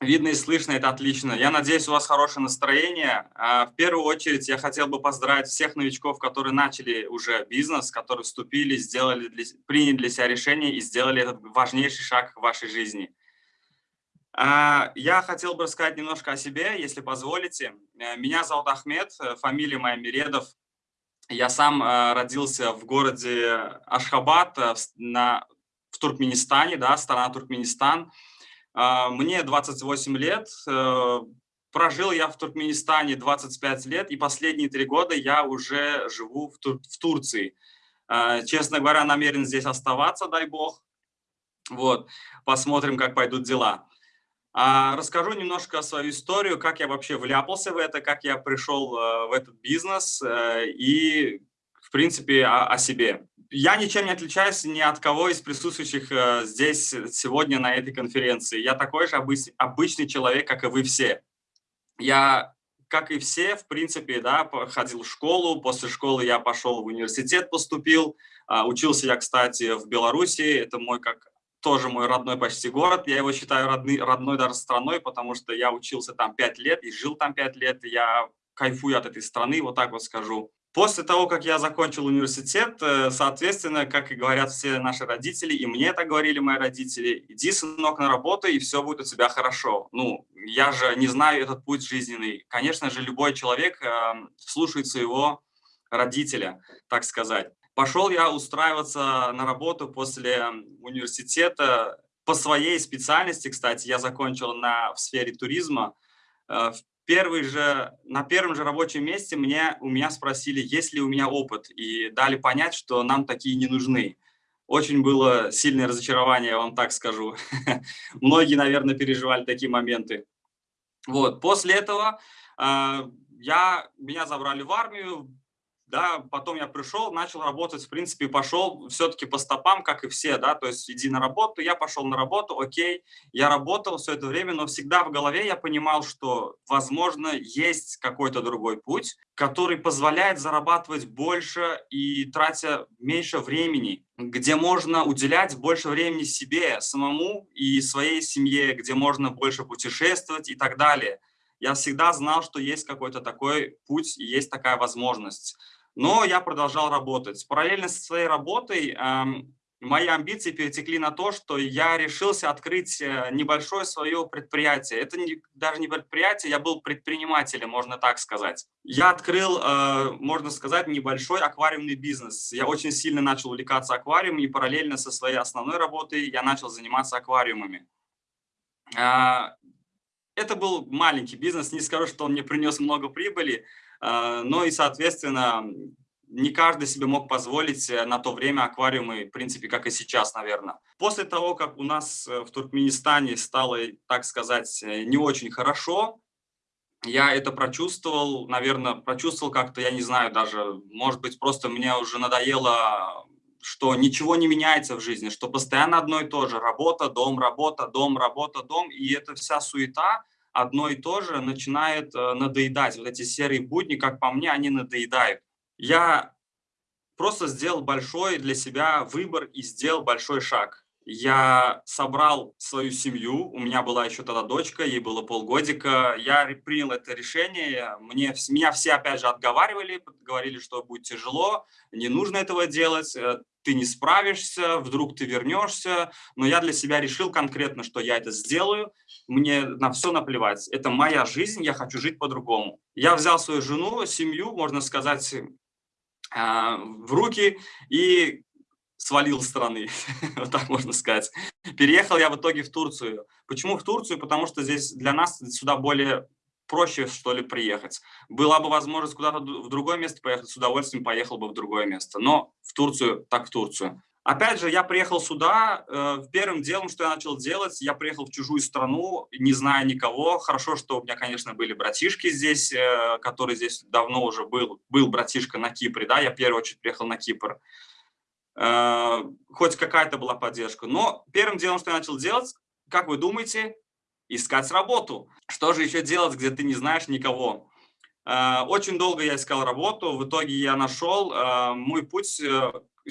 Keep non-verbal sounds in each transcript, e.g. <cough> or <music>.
Видно и слышно, это отлично. Я надеюсь, у вас хорошее настроение. А, в первую очередь я хотел бы поздравить всех новичков, которые начали уже бизнес, которые вступили, сделали приняли для себя решение и сделали этот важнейший шаг в вашей жизни. А, я хотел бы рассказать немножко о себе, если позволите. Э, меня зовут Ахмед, э, фамилия моя Миредов. Я сам э, родился в городе Ашхабад на, в Туркменистане, да, страна Туркменистан. Мне 28 лет, э, прожил я в Туркменистане 25 лет, и последние три года я уже живу в, Тур в Турции. А, честно говоря, намерен здесь оставаться, дай бог. Вот, посмотрим, как пойдут дела. А, расскажу немножко свою историю, как я вообще вляпался в это, как я пришел э, в этот бизнес э, и, в принципе, о, о себе я ничем не отличаюсь ни от кого из присутствующих э, здесь сегодня на этой конференции. Я такой же обычный человек, как и вы все. Я, как и все, в принципе, да, ходил в школу, после школы я пошел в университет, поступил. А, учился я, кстати, в Беларуси, это мой как тоже мой родной почти город. Я его считаю родный, родной даже страной, потому что я учился там пять лет и жил там пять лет. И я кайфую от этой страны, вот так вот скажу. После того, как я закончил университет, э, соответственно, как и говорят все наши родители, и мне так говорили мои родители, иди, сынок, на работу, и все будет у тебя хорошо. Ну, я же не знаю этот путь жизненный. Конечно же, любой человек э, слушает своего родителя, так сказать. Пошел я устраиваться на работу после университета по своей специальности, кстати, я закончил на, в сфере туризма. Э, первый же, на первом же рабочем месте мне, у меня спросили, есть ли у меня опыт, и дали понять, что нам такие не нужны. Очень было сильное разочарование, я вам так скажу. <laughs> Многие, наверное, переживали такие моменты. Вот. После этого э, я, меня забрали в армию, да, потом я пришел, начал работать, в принципе, пошел все-таки по стопам, как и все, да, то есть иди на работу, я пошел на работу, окей, я работал все это время, но всегда в голове я понимал, что, возможно, есть какой-то другой путь, который позволяет зарабатывать больше и тратя меньше времени, где можно уделять больше времени себе, самому и своей семье, где можно больше путешествовать и так далее. Я всегда знал, что есть какой-то такой путь и есть такая возможность. Но я продолжал работать. Параллельно со своей работой эм, мои амбиции перетекли на то, что я решился открыть э, небольшое свое предприятие. Это не, даже не предприятие, я был предпринимателем, можно так сказать. Я открыл, э, можно сказать, небольшой аквариумный бизнес. Я очень сильно начал увлекаться аквариумом, и параллельно со своей основной работой я начал заниматься аквариумами. Э, это был маленький бизнес, не скажу, что он мне принес много прибыли, но и, соответственно, не каждый себе мог позволить э, на то время аквариумы, в принципе, как и сейчас, наверное. После того, как у нас э, в Туркменистане стало, так сказать, э, не очень хорошо, я это прочувствовал, наверное, прочувствовал как-то, я не знаю даже, может быть, просто мне уже надоело, что ничего не меняется в жизни, что постоянно одно и то же, работа, дом, работа, дом, работа, дом, и эта вся суета, одно и то же начинает э, надоедать. Вот эти серые будни, как по мне, они надоедают. Я просто сделал большой для себя выбор и сделал большой шаг. Я собрал свою семью, у меня была еще тогда дочка, ей было полгодика. Я принял это решение, мне, меня все опять же отговаривали, говорили, что будет тяжело, не нужно этого делать, э, ты не справишься, вдруг ты вернешься. Но я для себя решил конкретно, что я это сделаю, мне на все наплевать. Это моя жизнь, я хочу жить по-другому. Я взял свою жену, семью, можно сказать, а, в руки и свалил страны, <laughs> вот так можно сказать. Переехал я в итоге в Турцию. Почему в Турцию? Потому что здесь для нас сюда более проще, что ли, приехать. Была бы возможность куда-то в другое место поехать, с удовольствием поехал бы в другое место. Но в Турцию, так в Турцию. Опять же, я приехал сюда, э, первым делом, что я начал делать, я приехал в чужую страну, не зная никого. Хорошо, что у меня, конечно, были братишки здесь, э, который здесь давно уже был, был братишка на Кипре, да, я в первую очередь приехал на Кипр. Э, хоть какая-то была поддержка. Но первым делом, что я начал делать, как вы думаете, искать работу. Что же еще делать, где ты не знаешь никого? Очень долго я искал работу, в итоге я нашел. Мой путь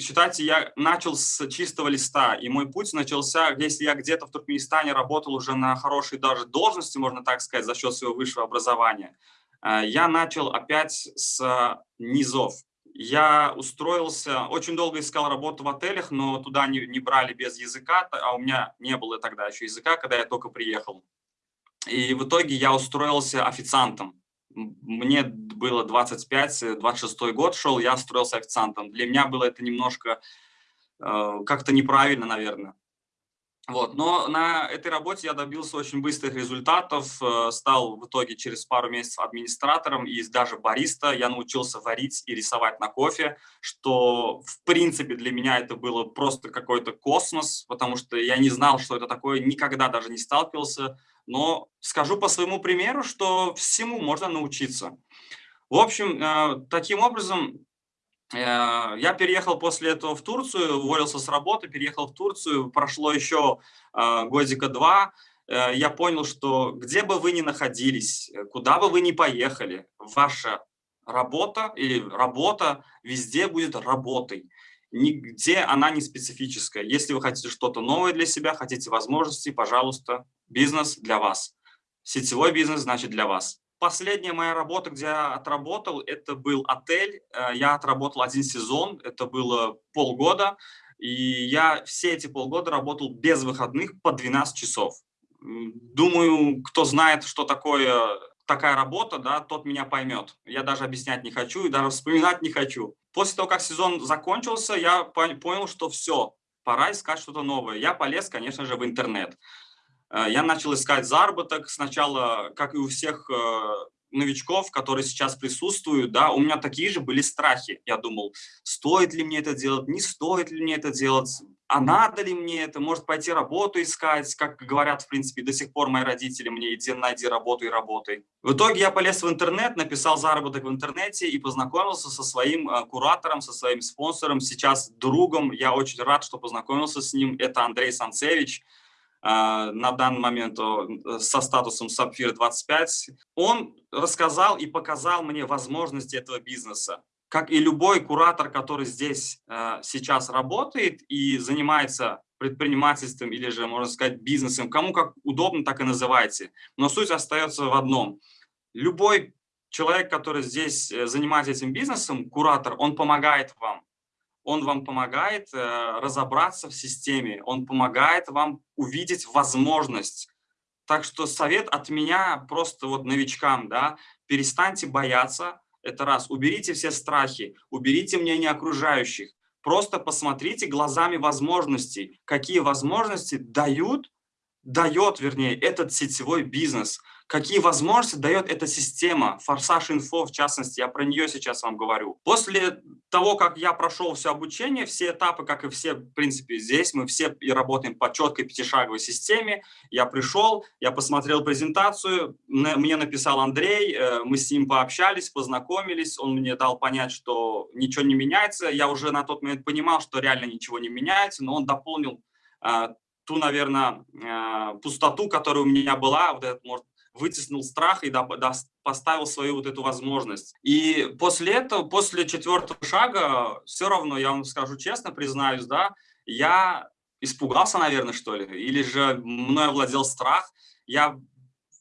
считайте, я начал с чистого листа, и мой путь начался, если я где-то в Туркменистане работал уже на хорошей даже должности, можно так сказать, за счет своего высшего образования, э, я начал опять с низов. Я устроился, очень долго искал работу в отелях, но туда не, не брали без языка, а у меня не было тогда еще языка, когда я только приехал. И в итоге я устроился официантом. Мне было 25, 26 год шел, я устроился официантом. Для меня было это немножко э, как-то неправильно, наверное. Вот. Но на этой работе я добился очень быстрых результатов, э, стал в итоге через пару месяцев администратором и даже бариста. Я научился варить и рисовать на кофе, что в принципе для меня это было просто какой-то космос, потому что я не знал, что это такое, никогда даже не сталкивался. Но скажу по своему примеру, что всему можно научиться. В общем, э, таким образом Э, я переехал после этого в Турцию, уволился с работы, переехал в Турцию, прошло еще э, годика два, я понял, что где бы вы ни находились, куда бы вы ни поехали, ваша работа или работа везде будет работой. Нигде она не специфическая. Если вы хотите что-то новое для себя, хотите возможности, пожалуйста, бизнес для вас. Сетевой бизнес значит для вас. Последняя моя работа, где я отработал, это был отель. Э, я отработал один сезон, это было полгода. И я все эти полгода работал без выходных по 12 часов. Думаю, кто знает, что такое такая работа, да, тот меня поймет. Я даже объяснять не хочу и даже вспоминать не хочу. После того, как сезон закончился, я понял, что все, пора искать что-то новое. Я полез, конечно же, в интернет. Э, я начал искать заработок сначала, как и у всех э, новичков, которые сейчас присутствуют, да, у меня такие же были страхи. Я думал, стоит ли мне это делать, не стоит ли мне это делать, а надо ли мне это, может пойти работу искать, как говорят, в принципе, до сих пор мои родители мне, иди найди работу и работай. В итоге я полез в интернет, написал заработок в интернете и познакомился со своим э, куратором, со своим спонсором, сейчас другом. Я очень рад, что познакомился с ним. Это Андрей Санцевич. А, на данный момент со статусом Сапфир 25, он рассказал и показал мне возможности этого бизнеса. Как и любой куратор, который здесь а, сейчас работает и занимается предпринимательством или же, можно сказать, бизнесом, кому как удобно, так и называйте. Но суть остается в одном. Любой человек, который здесь э, занимается этим бизнесом, куратор, он помогает вам он вам помогает э, разобраться в системе, он помогает вам увидеть возможность. Так что совет от меня просто вот новичкам, да, перестаньте бояться, это раз, уберите все страхи, уберите мнение окружающих, просто посмотрите глазами возможностей, какие возможности дают, дает, вернее, этот сетевой бизнес – какие возможности дает эта система, Форсаж Инфо, в частности, я про нее сейчас вам говорю. После того, как я прошел все обучение, все этапы, как и все, в принципе, здесь, мы все работаем по четкой пятишаговой системе. Я пришел, я посмотрел презентацию, мне написал Андрей, э, мы с ним пообщались, познакомились, он мне дал понять, что ничего не меняется. Я уже на тот момент понимал, что реально ничего не меняется, но он дополнил э, ту, наверное, э, пустоту, которая у меня была, вот этот, может, вытеснил страх и поставил свою вот эту возможность. И после этого, после четвертого шага, все равно, я вам скажу честно, признаюсь, да, я испугался, наверное, что ли, или же мной овладел страх. Я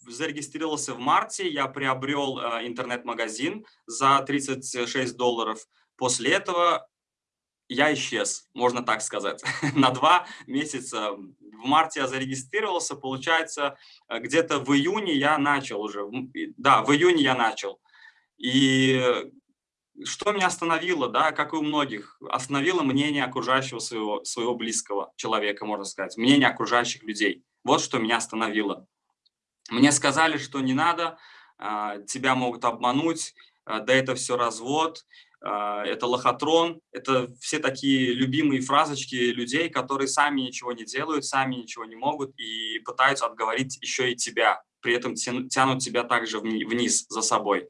зарегистрировался в марте, я приобрел э, интернет-магазин за 36 долларов. После этого я исчез, можно так сказать, <laughs> на два месяца. В марте я зарегистрировался, получается, э, где-то в июне я начал уже, да, в июне я начал. И что меня остановило, да, как и у многих, остановило мнение окружающего своего, своего близкого человека, можно сказать, мнение окружающих людей. Вот что меня остановило. Мне сказали, что не надо, а, тебя могут обмануть, а, да это все развод, это лохотрон, это все такие любимые фразочки людей, которые сами ничего не делают, сами ничего не могут и пытаются отговорить еще и тебя, при этом тянут тебя также вниз за собой.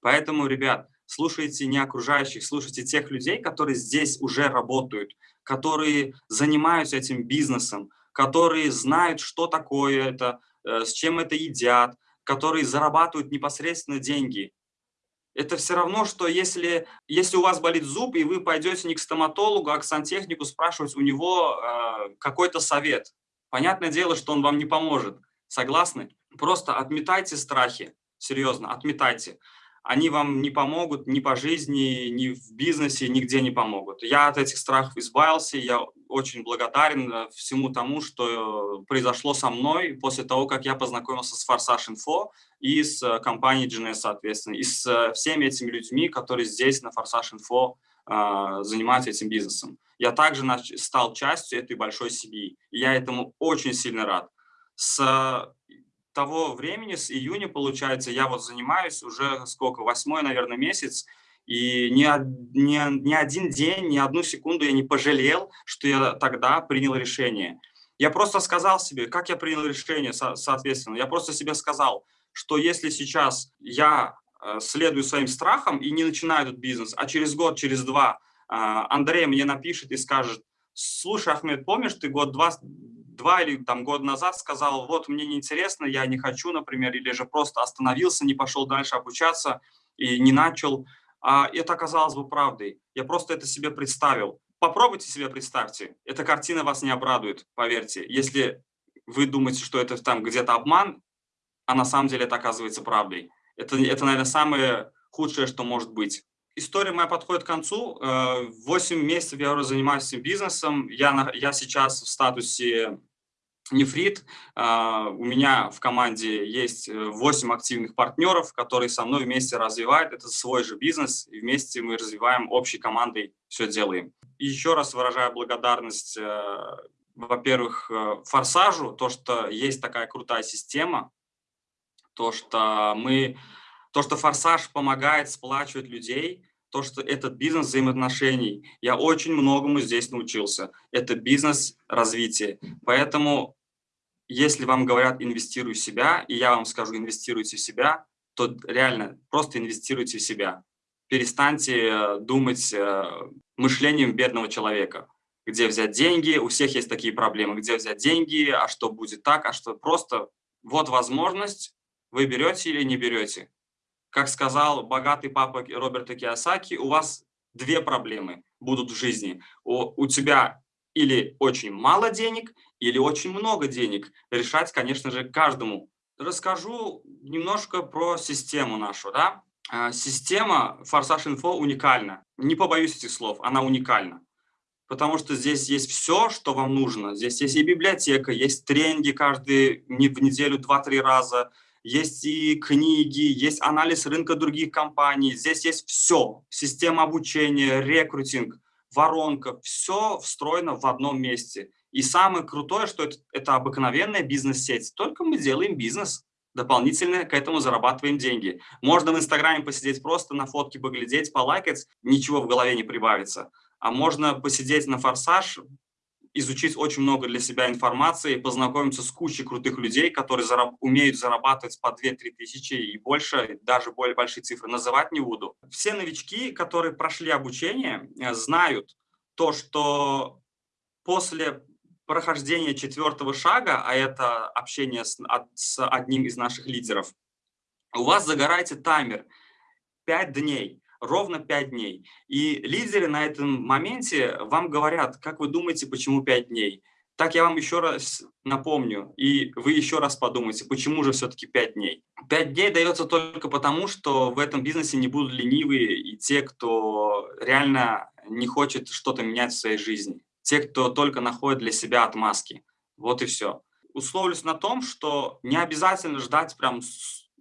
Поэтому, ребят, слушайте не окружающих, слушайте тех людей, которые здесь уже работают, которые занимаются этим бизнесом, которые знают, что такое это, э, с чем это едят, которые зарабатывают непосредственно деньги. Это все равно, что если, если у вас болит зуб, и вы пойдете не к стоматологу, а к сантехнику спрашивать у него э, какой-то совет. Понятное дело, что он вам не поможет. Согласны? Просто отметайте страхи. Серьезно, отметайте они вам не помогут ни по жизни, ни в бизнесе, нигде не помогут. Я от этих страхов избавился, я очень благодарен э, всему тому, что произошло со мной после того, как я познакомился с Форсаж Инфо и с э, компанией GNS, соответственно, и с э, всеми этими людьми, которые здесь на Форсаж Инфо занимаются этим бизнесом. Я также стал частью этой большой семьи, и я этому очень сильно рад. С того времени, с июня, получается, я вот занимаюсь уже сколько, восьмой, наверное, месяц, и ни, ни, ни один день, ни одну секунду я не пожалел, что я тогда принял решение. Я просто сказал себе, как я принял решение, со, соответственно. Я просто себе сказал, что если сейчас я э, следую своим страхам и не начинаю этот бизнес, а через год, через два э, Андрей мне напишет и скажет, слушай, Ахмед, помнишь, ты год-два два или там год назад сказал, вот мне неинтересно, я не хочу, например, или же просто остановился, не пошел дальше обучаться и не начал. А это оказалось бы правдой. Я просто это себе представил. Попробуйте себе представьте. Эта картина вас не обрадует, поверьте. Если вы думаете, что это там где-то обман, а на самом деле это оказывается правдой. Это, это, наверное, самое худшее, что может быть. История моя подходит к концу. Э, восемь месяцев я уже занимаюсь этим бизнесом. Я, я сейчас в статусе нефрит. А, у меня в команде есть 8 э, активных партнеров, которые со мной вместе развивают. Это свой же бизнес, и вместе мы развиваем общей командой, все делаем. И еще раз выражаю благодарность, э, во-первых, э, Форсажу, то, что есть такая крутая система, то, что мы, то, что Форсаж помогает сплачивать людей, то, что этот бизнес взаимоотношений. Я очень многому здесь научился. Это бизнес развития. Поэтому если вам говорят «инвестируй в себя», и я вам скажу «инвестируйте в себя», то реально просто инвестируйте в себя. Перестаньте э, думать э, мышлением бедного человека. Где взять деньги? У всех есть такие проблемы. Где взять деньги? А что будет так? А что просто? Вот возможность, вы берете или не берете. Как сказал богатый папа Роберта Киосаки, у вас две проблемы будут в жизни. У, у тебя или очень мало денег, или очень много денег. Решать, конечно же, каждому. Расскажу немножко про систему нашу. Да? А, система Форсаж Инфо уникальна. Не побоюсь этих слов, она уникальна. Потому что здесь есть все, что вам нужно. Здесь есть и библиотека, есть тренинги каждый в неделю 2-3 раза, есть и книги, есть анализ рынка других компаний. Здесь есть все. Система обучения, рекрутинг, воронка. Все встроено в одном месте. И самое крутое, что это, это обыкновенная бизнес-сеть, только мы делаем бизнес, дополнительно к этому зарабатываем деньги. Можно в Инстаграме посидеть просто на фотке поглядеть, полайкать, ничего в голове не прибавится. А можно посидеть на форсаж, изучить очень много для себя информации, познакомиться с кучей крутых людей, которые зараб умеют зарабатывать по 2-3 тысячи и больше, даже более большие цифры называть не буду. Все новички, которые прошли обучение, э, знают то, что после прохождения четвертого шага, а это общение с, с одним из наших лидеров, у вас загорается таймер 5 дней, ровно 5 дней. И лидеры на этом моменте вам говорят, как вы думаете, почему 5 дней? Так я вам еще раз напомню, и вы еще раз подумайте, почему же все-таки 5 дней. 5 дней дается только потому, что в этом бизнесе не будут ленивые и те, кто реально не хочет что-то менять в своей жизни те, кто только находит для себя отмазки. Вот и все. Условлюсь на том, что не обязательно ждать прям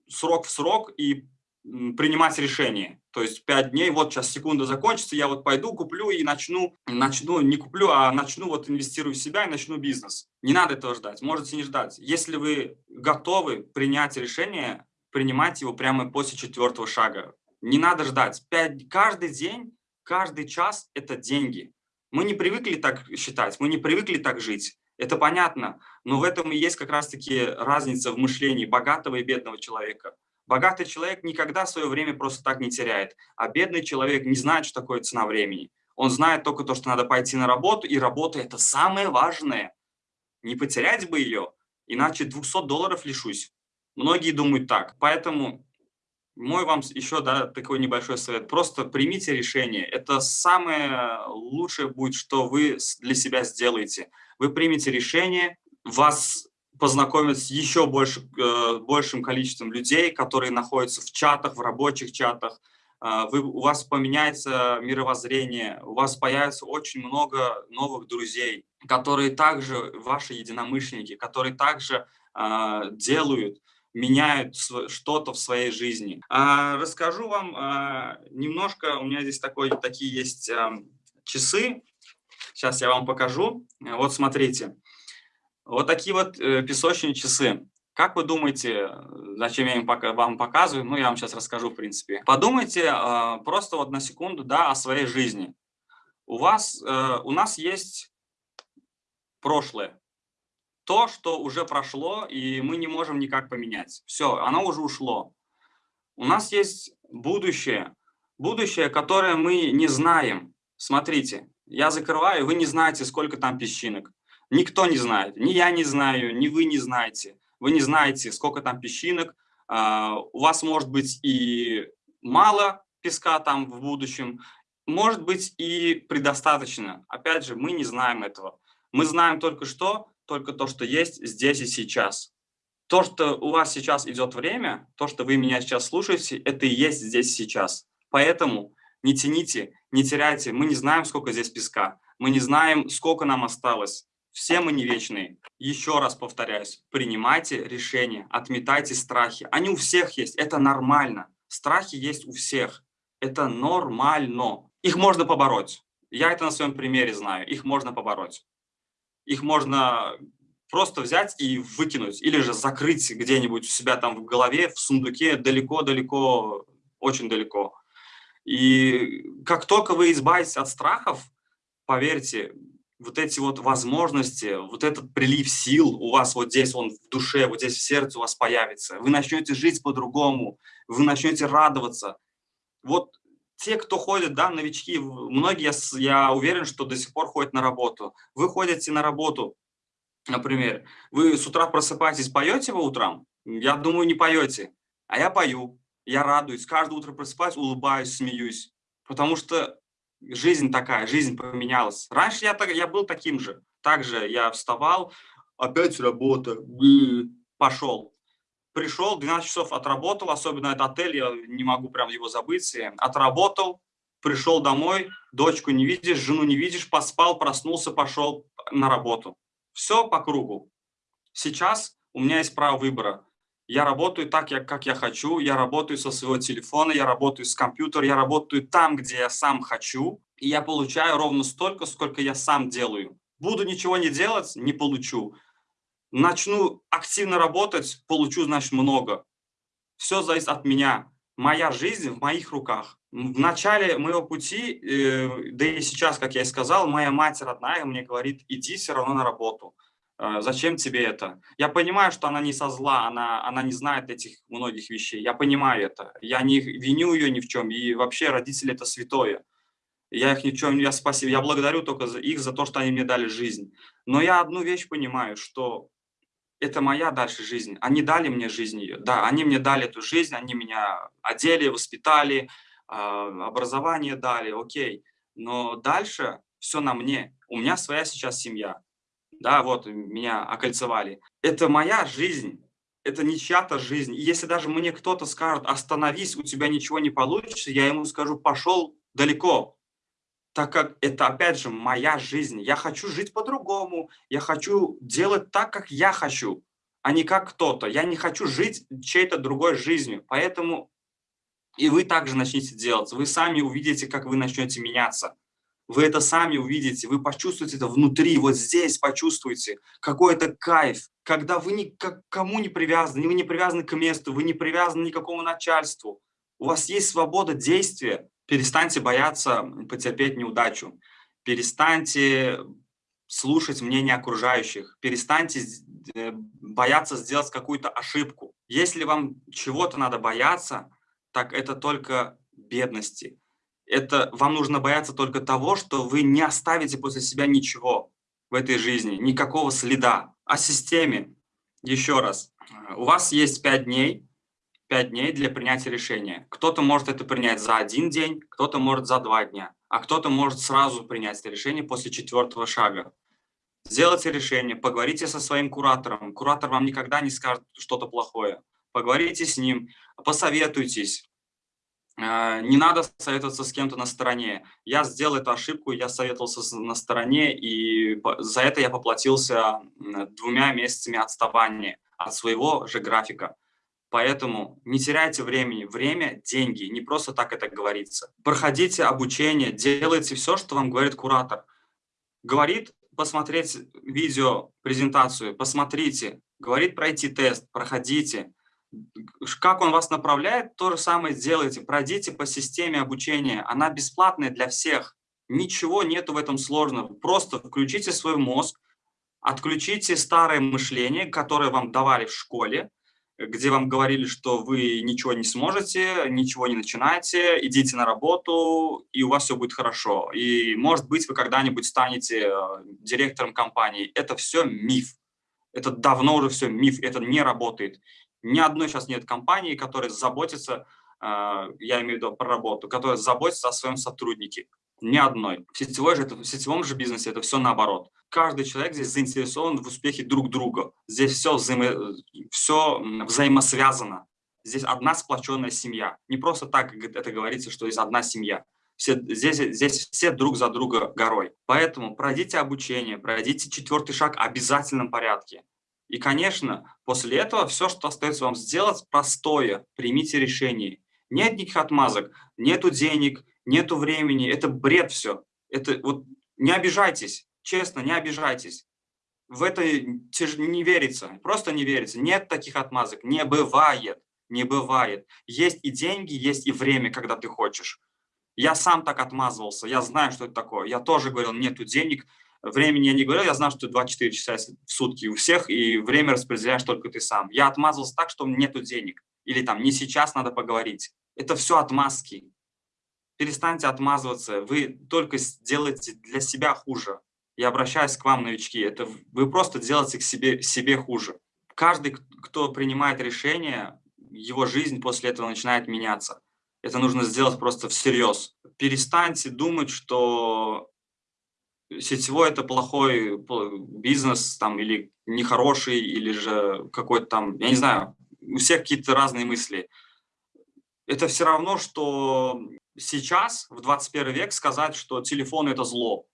срок в срок и принимать решение. То есть 5 дней, вот сейчас секунда закончится, я вот пойду, куплю и начну, начну, не куплю, а начну вот инвестирую в себя и начну бизнес. Не надо этого ждать, можете не ждать. Если вы готовы принять решение, принимайте его прямо после четвертого шага. Не надо ждать. 5, каждый день, каждый час – это деньги. Мы не привыкли так считать, мы не привыкли так жить. Это понятно, но в этом и есть как раз-таки разница в мышлении богатого и бедного человека. Богатый человек никогда свое время просто так не теряет, а бедный человек не знает, что такое цена времени. Он знает только то, что надо пойти на работу, и работа – это самое важное. Не потерять бы ее, иначе 200 долларов лишусь. Многие думают так. Поэтому мой вам еще да, такой небольшой совет. Просто примите решение. Это самое лучшее будет, что вы для себя сделаете. Вы примете решение, вас познакомят с еще больше, э, большим количеством людей, которые находятся в чатах, в рабочих чатах. Э, вы, у вас поменяется мировоззрение, у вас появится очень много новых друзей, которые также ваши единомышленники, которые также э, делают меняют что-то в своей жизни. Расскажу вам немножко, у меня здесь такой, такие есть а, часы, сейчас я вам покажу. Вот смотрите, вот такие вот э, песочные часы. Как вы думаете, зачем я им пока, вам показываю? Ну, я вам сейчас расскажу, в принципе. Подумайте э, просто вот на секунду, да, о своей жизни. У вас, э, у нас есть прошлое то, что уже прошло, и мы не можем никак поменять. Все, оно уже ушло. У нас есть будущее, будущее, которое мы не знаем. Смотрите, я закрываю, вы не знаете, сколько там песчинок. Никто не знает, ни я не знаю, ни вы не знаете. Вы не знаете, сколько там песчинок. А, у вас может быть и мало песка там в будущем, может быть и предостаточно. Опять же, мы не знаем этого. Мы знаем только что, только то, что есть здесь и сейчас. То, что у вас сейчас идет время, то, что вы меня сейчас слушаете, это и есть здесь сейчас. Поэтому не тяните, не теряйте. Мы не знаем, сколько здесь песка. Мы не знаем, сколько нам осталось. Все мы не вечные. Еще раз повторяюсь, принимайте решения, отметайте страхи. Они у всех есть, это нормально. Страхи есть у всех. Это нормально. Их можно побороть. Я это на своем примере знаю. Их можно побороть их можно просто взять и выкинуть, или же закрыть где-нибудь у себя там в голове, в сундуке, далеко-далеко, очень далеко. И как только вы избавитесь от страхов, поверьте, вот эти вот возможности, вот этот прилив сил у вас вот здесь, он в душе, вот здесь в сердце у вас появится. Вы начнете жить по-другому, вы начнете радоваться. Вот те, кто ходит, да, новички, многие, я уверен, что до сих пор ходят на работу. Вы ходите на работу, например, вы с утра просыпаетесь, поете по утрам? Я думаю, не поете. А я пою, я радуюсь, каждое утро просыпаюсь, улыбаюсь, смеюсь. Потому что жизнь такая, жизнь поменялась. Раньше я, я был таким же. Также я вставал, опять работа, пошел пришел, 12 часов отработал, особенно этот отель, я не могу прям его забыть, отработал, пришел домой, дочку не видишь, жену не видишь, поспал, проснулся, пошел на работу. Все по кругу. Сейчас у меня есть право выбора. Я работаю так, как я хочу, я работаю со своего телефона, я работаю с компьютера, я работаю там, где я сам хочу, и я получаю ровно столько, сколько я сам делаю. Буду ничего не делать, не получу начну активно работать, получу, значит, много. Все зависит от меня. Моя жизнь в моих руках. В начале моего пути, э, да и сейчас, как я и сказал, моя мать родная мне говорит, иди все равно на работу. Э, зачем тебе это? Я понимаю, что она не со зла, она, она не знает этих многих вещей. Я понимаю это. Я не виню ее ни в чем. И вообще родители – это святое. Я их ни в чем, я спасибо, я благодарю только за их за то, что они мне дали жизнь. Но я одну вещь понимаю, что это моя дальше жизнь. Они дали мне жизнь ее. Да, они мне дали эту жизнь, они меня одели, воспитали, а, образование дали, окей. Но дальше все на мне. У меня своя сейчас семья. Да, вот меня окольцевали. Это моя жизнь. Это не чья-то жизнь. И если даже мне кто-то скажет, остановись, у тебя ничего не получится, я ему скажу, пошел далеко, так как это, опять же, моя жизнь. Я хочу жить по-другому, я хочу делать так, как я хочу, а не как кто-то. Я не хочу жить чьей-то другой жизнью. Поэтому и вы также начнете делать. Вы сами увидите, как вы начнете меняться. Вы это сами увидите, вы почувствуете это внутри, вот здесь почувствуете какой-то кайф, когда вы ни к кому не привязаны, вы не привязаны к месту, вы не привязаны ни к какому начальству. У вас есть свобода действия, перестаньте бояться потерпеть неудачу, перестаньте слушать мнение окружающих, перестаньте э, бояться сделать какую-то ошибку. Если вам чего-то надо бояться, так это только бедности. Это вам нужно бояться только того, что вы не оставите после себя ничего в этой жизни, никакого следа. О системе. Еще раз. У вас есть пять дней, 5 дней для принятия решения. Кто-то может это принять за один день, кто-то может за два дня, а кто-то может сразу принять это решение после четвертого шага. Сделайте решение, поговорите со своим куратором. Куратор вам никогда не скажет что-то плохое. Поговорите с ним, посоветуйтесь. А, не надо советоваться с кем-то на стороне. Я сделал эту ошибку, я советовался на стороне, и за это я поплатился двумя месяцами отставания от своего же графика. Поэтому не теряйте времени. Время – деньги, не просто так это говорится. Проходите обучение, делайте все, что вам говорит куратор. Говорит посмотреть видео, презентацию, посмотрите. Говорит пройти тест, проходите. Как он вас направляет, то же самое сделайте. Пройдите по системе обучения. Она бесплатная для всех. Ничего нету в этом сложного. Просто включите свой мозг, отключите старое мышление, которое вам давали в школе, где вам говорили, что вы ничего не сможете, ничего не начинаете, идите на работу, и у вас все будет хорошо. И, может быть, вы когда-нибудь станете э, директором компании. Это все миф. Это давно уже все миф, это не работает. Ни одной сейчас нет компании, которая заботится, э, я имею в виду про работу, которая заботится о своем сотруднике. Ни одной. В, сетевой же, в сетевом же бизнесе это все наоборот каждый человек здесь заинтересован в успехе друг друга. Здесь все, взаимо, все взаимосвязано. Здесь одна сплоченная семья. Не просто так это говорится, что есть одна семья. Все, здесь, здесь все друг за друга горой. Поэтому пройдите обучение, пройдите четвертый шаг в обязательном порядке. И, конечно, после этого все, что остается вам сделать, простое. Примите решение. Нет никаких отмазок, нету денег, нету времени. Это бред все. Это вот не обижайтесь. Честно, не обижайтесь. В это не верится, просто не верится. Нет таких отмазок, не бывает, не бывает. Есть и деньги, есть и время, когда ты хочешь. Я сам так отмазывался, я знаю, что это такое. Я тоже говорил, нету денег, времени я не говорил, я знал, что 24 часа в сутки у всех, и время распределяешь только ты сам. Я отмазывался так, что нету денег. Или там, не сейчас надо поговорить. Это все отмазки. Перестаньте отмазываться, вы только делаете для себя хуже я обращаюсь к вам, новички, это вы просто делаете к себе, себе хуже. Каждый, кто принимает решение, его жизнь после этого начинает меняться. Это нужно сделать просто всерьез. Перестаньте думать, что сетевой это плохой бизнес там, или нехороший, или же какой-то там, я не знаю, у всех какие-то разные мысли. Это все равно, что сейчас, в 21 век, сказать, что телефон – это зло.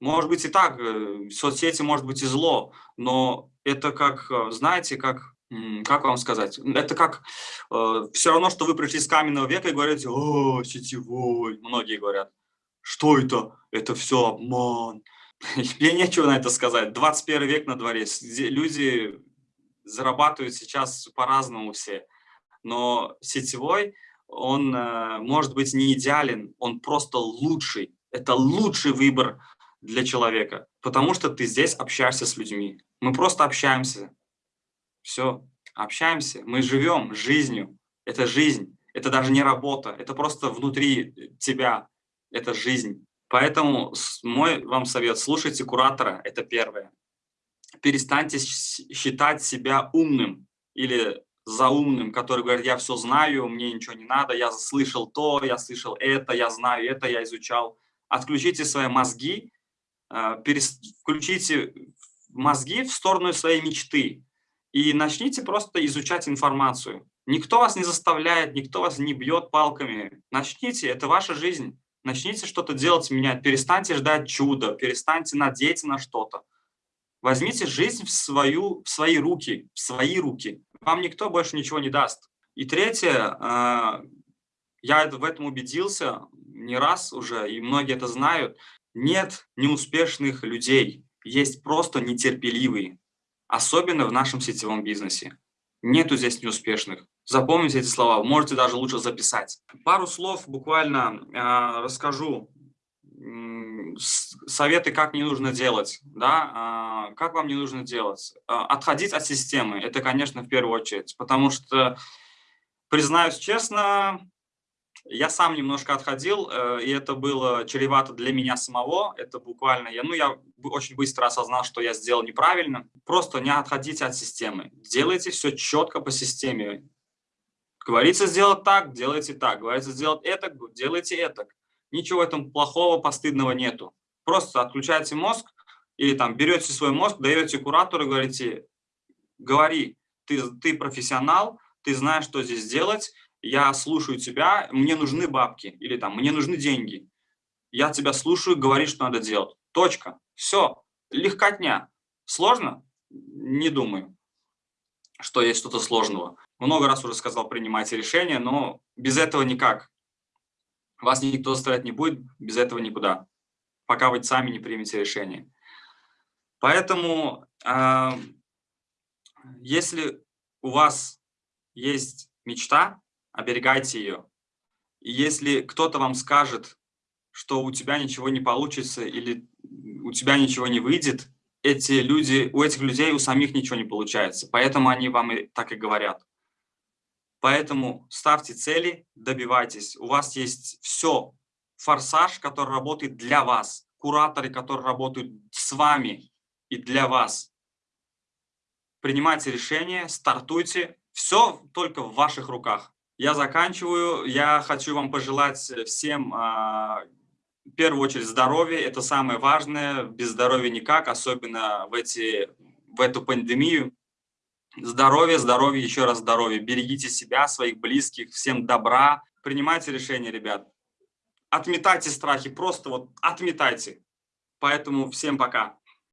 Может быть и так, э, соцсети может быть и зло, но это как, э, знаете, как, как вам сказать, это как э, все равно, что вы пришли с каменного века и говорите, о, сетевой, многие говорят, что это, это все обман. <laughs> Мне нечего на это сказать, 21 век на дворе, люди зарабатывают сейчас по-разному все, но сетевой, он э, может быть не идеален, он просто лучший, это лучший выбор для человека, потому что ты здесь общаешься с людьми. Мы просто общаемся. Все, общаемся. Мы живем жизнью. Это жизнь. Это даже не работа. Это просто внутри тебя. Это жизнь. Поэтому мой вам совет, слушайте куратора, это первое. Перестаньте считать себя умным или заумным, который говорит, я все знаю, мне ничего не надо, я слышал то, я слышал это, я знаю это, я изучал. Отключите свои мозги а, включите мозги в сторону своей мечты и начните просто изучать информацию. Никто вас не заставляет, никто вас не бьет палками. Начните, это ваша жизнь. Начните что-то делать, менять. Перестаньте ждать чуда, перестаньте надеяться на что-то. Возьмите жизнь в, свою, в свои руки, в свои руки. Вам никто больше ничего не даст. И третье, а, я в этом убедился не раз уже, и многие это знают, нет неуспешных людей, есть просто нетерпеливые, особенно в нашем сетевом бизнесе. Нету здесь неуспешных. Запомните эти слова, можете даже лучше записать. Пару слов буквально э, расскажу. Советы, как не нужно делать. Да? Э, как вам не нужно делать? Э, отходить от системы, это, конечно, в первую очередь. Потому что, признаюсь честно, я сам немножко отходил, э, и это было чревато для меня самого. Это буквально, я, ну, я очень быстро осознал, что я сделал неправильно. Просто не отходите от системы. Делайте все четко по системе. Говорится сделать так, делайте так. Говорится сделать это, делайте это. Ничего в этом плохого, постыдного нету. Просто отключайте мозг или там берете свой мозг, даете куратору говорите, говори, ты, ты профессионал, ты знаешь, что здесь делать, я слушаю тебя, мне нужны бабки или там мне нужны деньги. Я тебя слушаю, говори, что надо делать. Точка. Все. Легкотня. Сложно? Не думаю, что есть что-то сложного. Много раз уже сказал, принимайте решения, но без этого никак. Вас никто заставлять не будет, без этого никуда, пока вы сами не примете решение. Поэтому, э, если у вас есть мечта, оберегайте ее. И если кто-то вам скажет, что у тебя ничего не получится или у тебя ничего не выйдет, эти люди, у этих людей у самих ничего не получается. Поэтому они вам и так и говорят. Поэтому ставьте цели, добивайтесь. У вас есть все, форсаж, который работает для вас, кураторы, которые работают с вами и для вас. Принимайте решения, стартуйте. Все только в ваших руках. Я заканчиваю. Я хочу вам пожелать всем, а, в первую очередь, здоровья. Это самое важное. Без здоровья никак, особенно в, эти, в эту пандемию. Здоровье, здоровье, еще раз здоровье. Берегите себя, своих близких, всем добра. Принимайте решения, ребят. Отметайте страхи, просто вот отметайте. Поэтому всем пока.